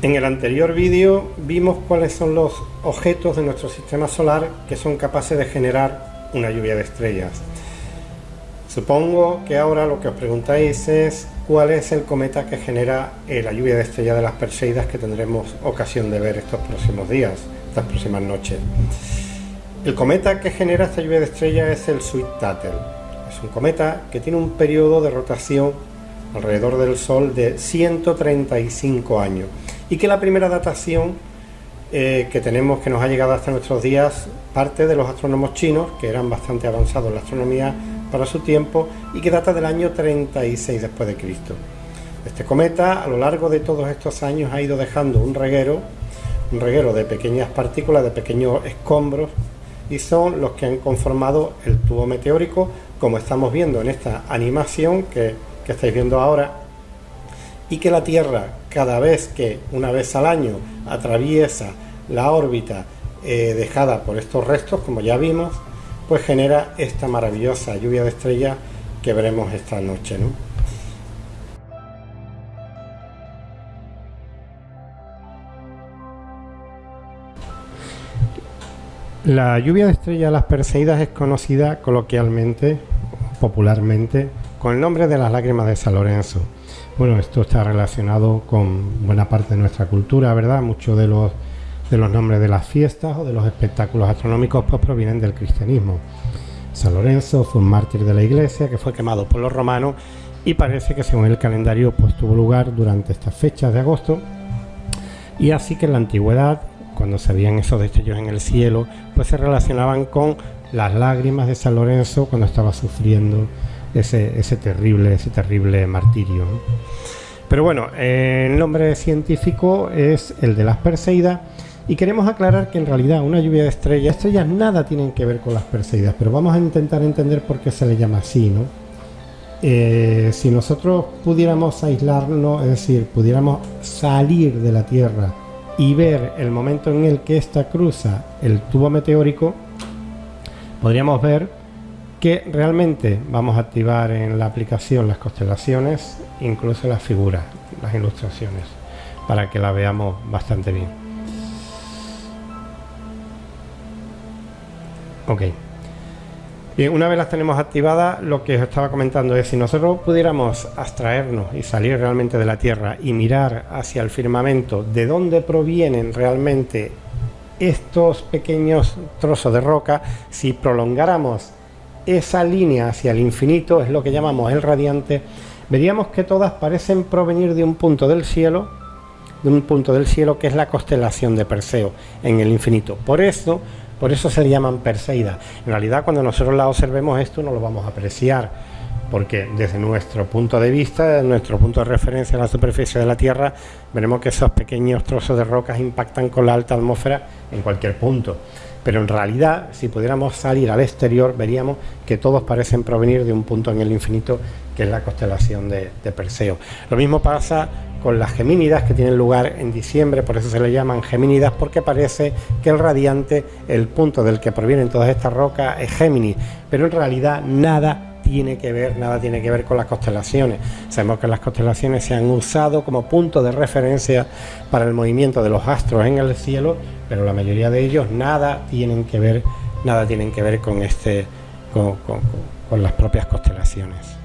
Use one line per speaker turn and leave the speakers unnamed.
En el anterior vídeo vimos cuáles son los objetos de nuestro sistema solar que son capaces de generar una lluvia de estrellas. Supongo que ahora lo que os preguntáis es cuál es el cometa que genera eh, la lluvia de estrellas de las Perseidas que tendremos ocasión de ver estos próximos días, estas próximas noches. El cometa que genera esta lluvia de estrellas es el Sweet Tuttle. Es un cometa que tiene un periodo de rotación alrededor del Sol de 135 años y que la primera datación eh, que tenemos que nos ha llegado hasta nuestros días parte de los astrónomos chinos que eran bastante avanzados en la astronomía para su tiempo y que data del año 36 después de Cristo. Este cometa a lo largo de todos estos años ha ido dejando un reguero, un reguero de pequeñas partículas, de pequeños escombros y son los que han conformado el tubo meteórico como estamos viendo en esta animación que, que estáis viendo ahora y que la Tierra cada vez que una vez al año atraviesa la órbita eh, dejada por estos restos, como ya vimos, pues genera esta maravillosa lluvia de estrellas que veremos esta noche. La lluvia de estrellas las Perseidas es conocida coloquialmente, popularmente, con el nombre de las lágrimas de San Lorenzo. Bueno, esto está relacionado con buena parte de nuestra cultura, ¿verdad? Muchos de los, nombres de las fiestas o de los espectáculos astronómicos pues provienen del cristianismo. San Lorenzo fue un mártir de la iglesia que fue quemado por los romanos y parece que según el calendario pues tuvo lugar durante estas fechas de agosto y así que en la antigüedad cuando se veían esos destellos en el cielo pues se relacionaban con las lágrimas de San Lorenzo cuando estaba sufriendo ese, terrible, ese terrible martirio. Pero bueno, el nombre científico es el de las Perseidas y queremos aclarar que en realidad una lluvia de estrellas, estrellas nada tienen que ver con las Perseidas, pero vamos a intentar entender por qué se le llama así, ¿no? Eh, si nosotros pudiéramos aislarnos, es decir, pudiéramos salir de la Tierra y ver el momento en el que ésta cruza el tubo meteórico, podríamos ver que realmente vamos a activar en la aplicación las constelaciones, incluso las figuras, las ilustraciones, para que la veamos bastante bien. Ok. Bien, una vez las tenemos activadas, lo que os estaba comentando es si nosotros pudiéramos abstraernos y salir realmente de la Tierra y mirar hacia el firmamento de dónde provienen realmente estos pequeños trozos de roca, si prolongáramos esa línea hacia el infinito es lo que llamamos el radiante, veríamos que todas parecen provenir de un punto del cielo, de un punto del cielo que es la constelación de Perseo en el infinito. Por eso, por eso se le llaman Perseidas. En realidad, cuando nosotros la observemos esto no lo vamos a apreciar, porque desde nuestro punto de vista, desde nuestro punto de referencia en la superficie de la Tierra, veremos que esos pequeños trozos de rocas impactan con la alta atmósfera en cualquier punto pero en realidad si pudiéramos salir al exterior veríamos que todos parecen provenir de un punto en el infinito que es la constelación de, Perseo. Lo mismo pasa con las Gemínidas que tienen lugar en diciembre, por eso se le llaman Gemínidas, porque parece que el radiante, el punto del que provienen todas estas rocas, es Géminis, pero en realidad nada tiene que ver, nada tiene que ver con las constelaciones. Sabemos que las constelaciones se han usado como punto de referencia para el movimiento de los astros en el cielo, pero la mayoría de ellos nada tienen que ver, nada tienen que ver con este, con las propias constelaciones.